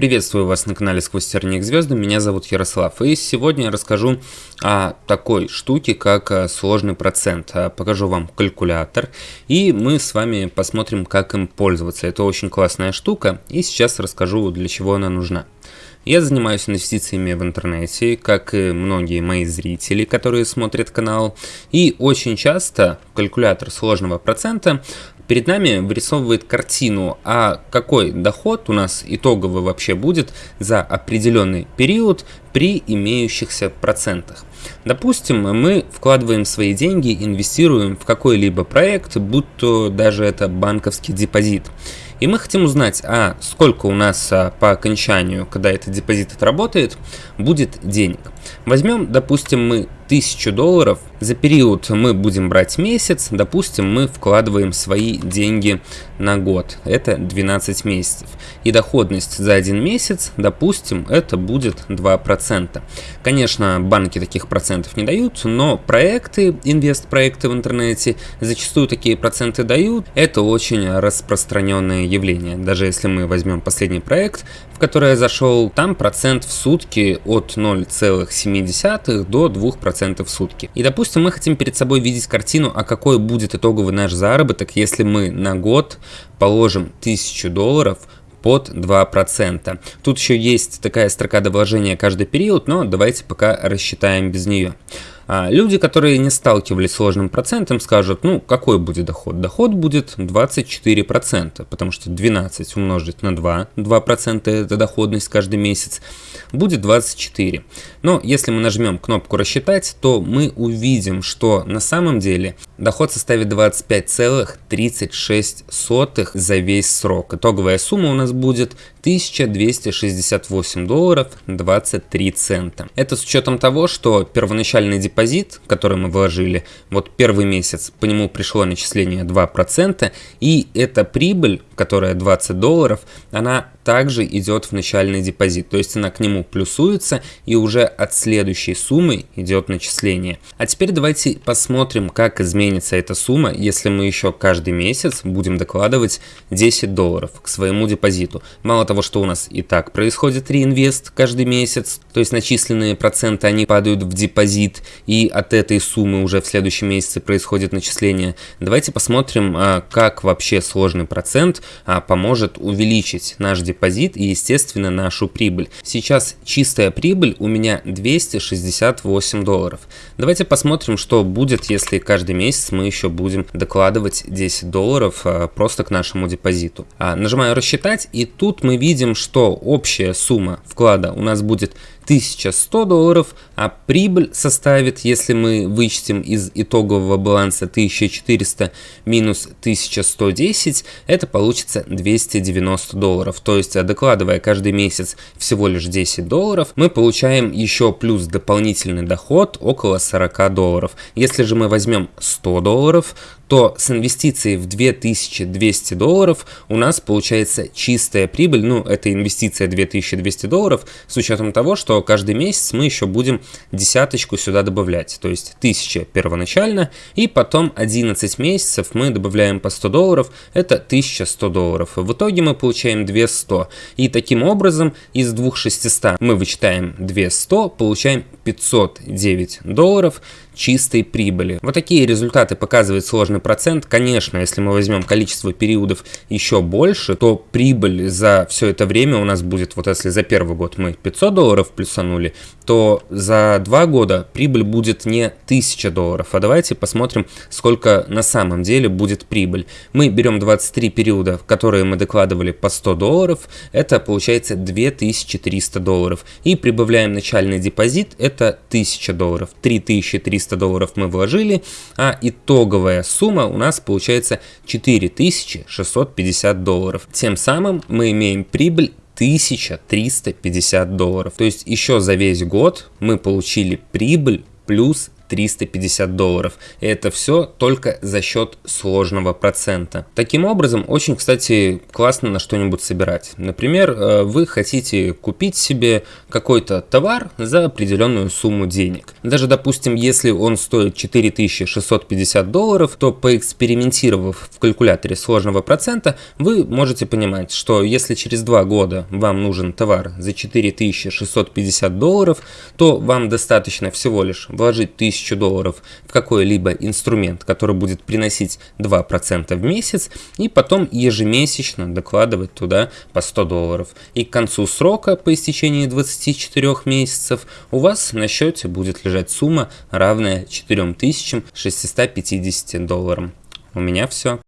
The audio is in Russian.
Приветствую вас на канале Сквозь терник звезды, меня зовут Ярослав, и сегодня я расскажу о такой штуке, как э, сложный процент. Э, покажу вам калькулятор, и мы с вами посмотрим, как им пользоваться. Это очень классная штука, и сейчас расскажу, для чего она нужна. Я занимаюсь инвестициями в интернете, как и многие мои зрители, которые смотрят канал. И очень часто калькулятор сложного процента перед нами вырисовывает картину, а какой доход у нас итоговый вообще будет за определенный период при имеющихся процентах. Допустим, мы вкладываем свои деньги, инвестируем в какой-либо проект, будь то даже это банковский депозит. И мы хотим узнать, а сколько у нас а, по окончанию, когда этот депозит отработает, будет денег. Возьмем, допустим, мы 1000 долларов, за период мы будем брать месяц, допустим, мы вкладываем свои деньги на год, это 12 месяцев. И доходность за один месяц, допустим, это будет 2%. Конечно, банки таких процентов не дают, но проекты, инвест-проекты в интернете зачастую такие проценты дают. Это очень распространенное явление. Даже если мы возьмем последний проект, в который я зашел, там процент в сутки от 0,7 до 2% 10% в сутки. И допустим, мы хотим перед собой видеть картину, а какой будет итоговый наш заработок, если мы на год положим 1000 долларов под 2%. Тут еще есть такая строка до вложения каждый период, но давайте пока рассчитаем без нее. А люди, которые не сталкивались с сложным процентом, скажут, ну, какой будет доход? Доход будет 24%, потому что 12 умножить на 2, 2% это доходность каждый месяц, будет 24. Но если мы нажмем кнопку «Рассчитать», то мы увидим, что на самом деле доход составит 25,36 за весь срок. Итоговая сумма у нас будет 1268 долларов 23 цента. Это с учетом того, что первоначальный депозит, который мы вложили, вот первый месяц, по нему пришло начисление 2%, и эта прибыль, которая 20 долларов, она также идет в начальный депозит, то есть она к нему плюсуется и уже от следующей суммы идет начисление. А теперь давайте посмотрим, как изменится эта сумма, если мы еще каждый месяц будем докладывать 10 долларов к своему депозиту. Мало того, что у нас и так происходит реинвест каждый месяц, то есть начисленные проценты, они падают в депозит, и от этой суммы уже в следующем месяце происходит начисление. Давайте посмотрим, а, как вообще сложный процент поможет увеличить наш депозит депозит и, естественно, нашу прибыль. Сейчас чистая прибыль у меня 268 долларов. Давайте посмотрим, что будет, если каждый месяц мы еще будем докладывать 10 долларов а, просто к нашему депозиту. А, нажимаю рассчитать и тут мы видим, что общая сумма вклада у нас будет 1100 долларов, а прибыль составит, если мы вычтем из итогового баланса 1400 минус 1110, это получится 290 долларов. То есть, докладывая каждый месяц всего лишь 10 долларов, мы получаем еще плюс дополнительный доход около 40 долларов. Если же мы возьмем 100 долларов, то с инвестицией в 2200 долларов у нас получается чистая прибыль, ну это инвестиция 2200 долларов, с учетом того, что каждый месяц мы еще будем десяточку сюда добавлять, то есть 1000 первоначально, и потом 11 месяцев мы добавляем по 100 долларов, это 1100 долларов. В итоге мы получаем 200, и таким образом из 2600 мы вычитаем 200, получаем 509 долларов, чистой прибыли. Вот такие результаты показывает сложный процент. Конечно, если мы возьмем количество периодов еще больше, то прибыль за все это время у нас будет, вот если за первый год мы 500 долларов плюсанули, то за два года прибыль будет не 1000 долларов. А давайте посмотрим, сколько на самом деле будет прибыль. Мы берем 23 периода, которые мы докладывали по 100 долларов, это получается 2300 долларов. И прибавляем начальный депозит, это 1000 долларов. 3300 300 долларов мы вложили, а итоговая сумма у нас получается 4650 долларов. Тем самым мы имеем прибыль 1350 долларов. То есть еще за весь год мы получили прибыль плюс 350 долларов. И это все только за счет сложного процента. Таким образом, очень, кстати, классно на что-нибудь собирать. Например, э, вы хотите купить себе какой-то товар за определенную сумму денег. Даже, допустим, если он стоит 4650 долларов, то поэкспериментировав в калькуляторе сложного процента, вы можете понимать, что если через два года вам нужен товар за 4650 долларов, то вам достаточно всего лишь вложить 1000 долларов в какой-либо инструмент, который будет приносить 2% в месяц, и потом ежемесячно докладывать туда по 100 долларов. И к концу срока, по истечении 24 месяцев, у вас на счете будет лежать сумма, равная 4650 долларам. У меня все.